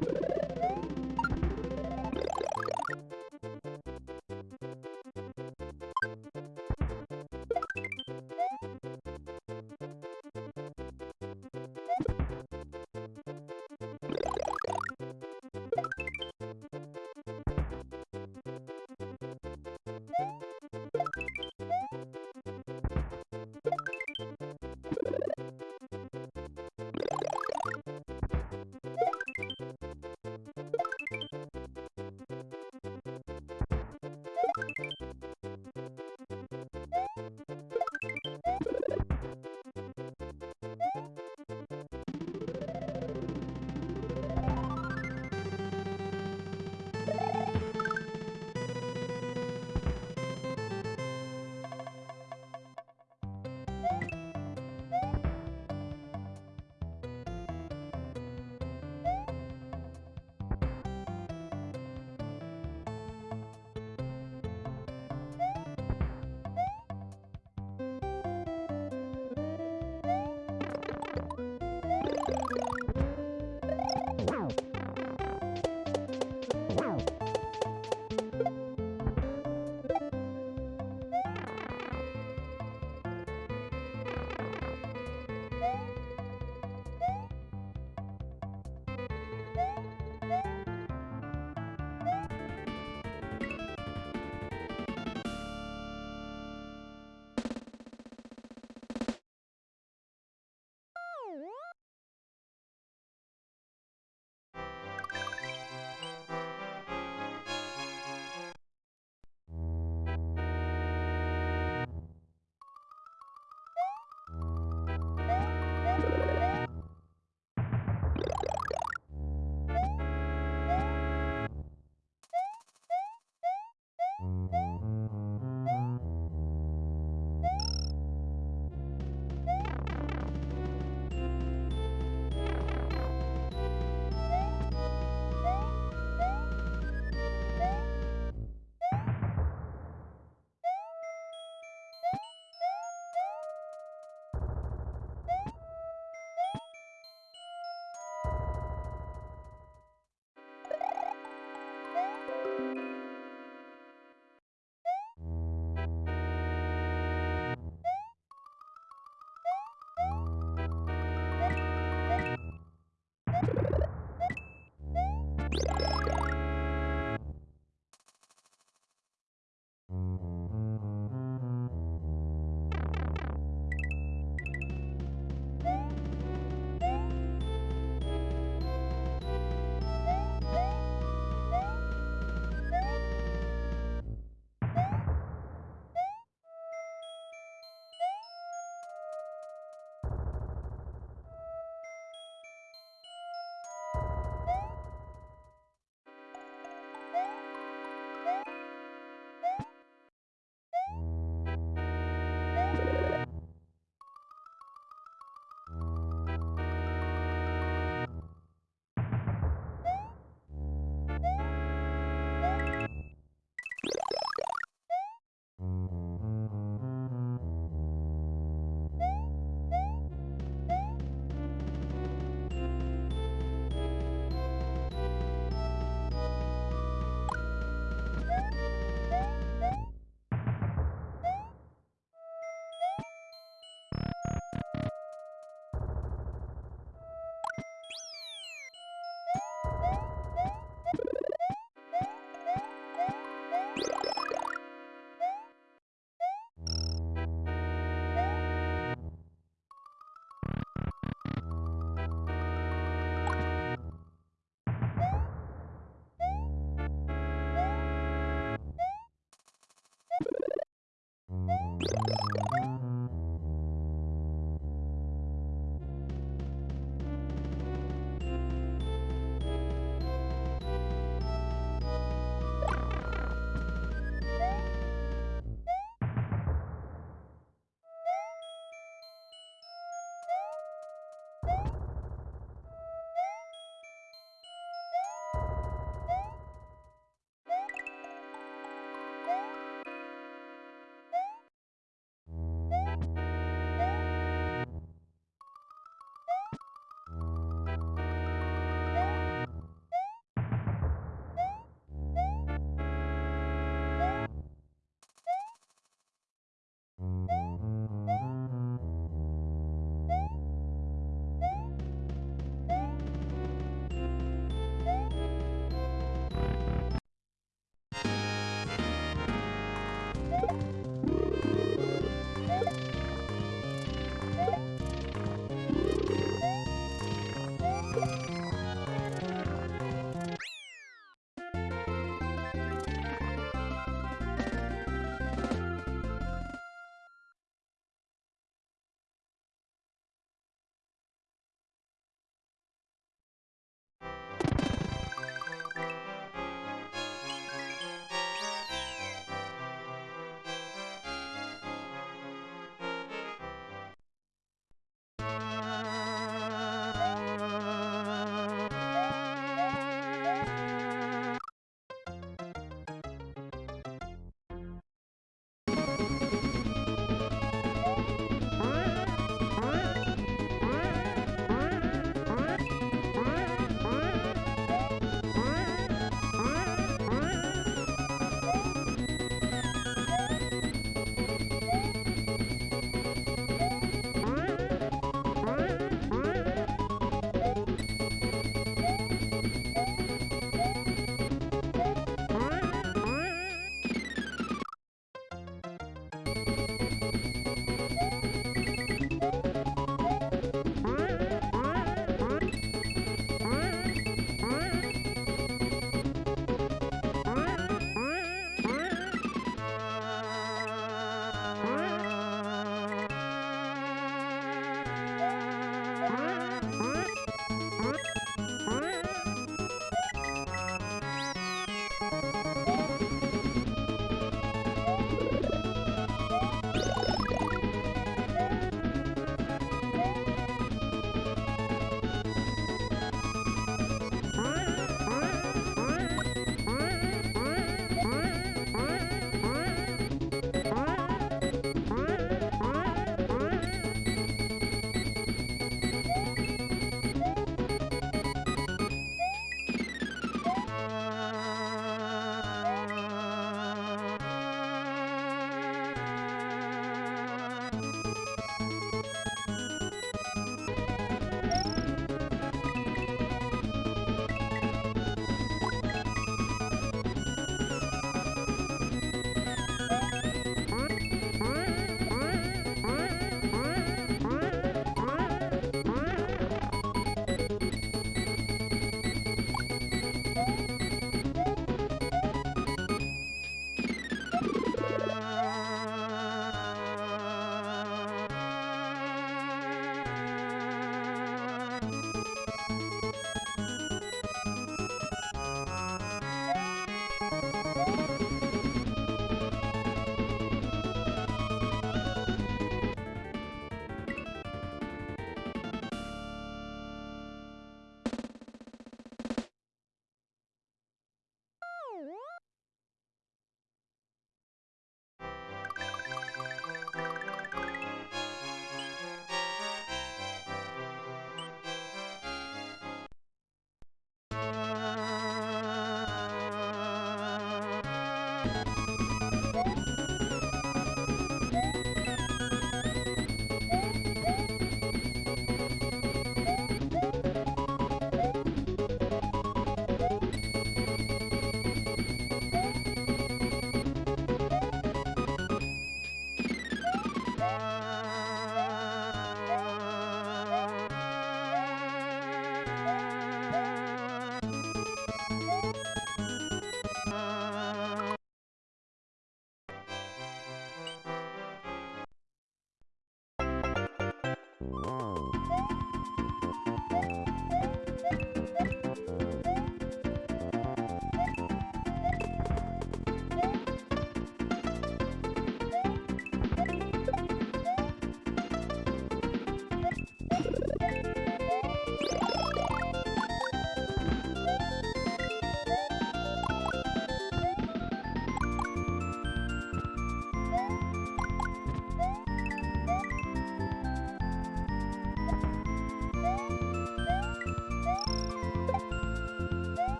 you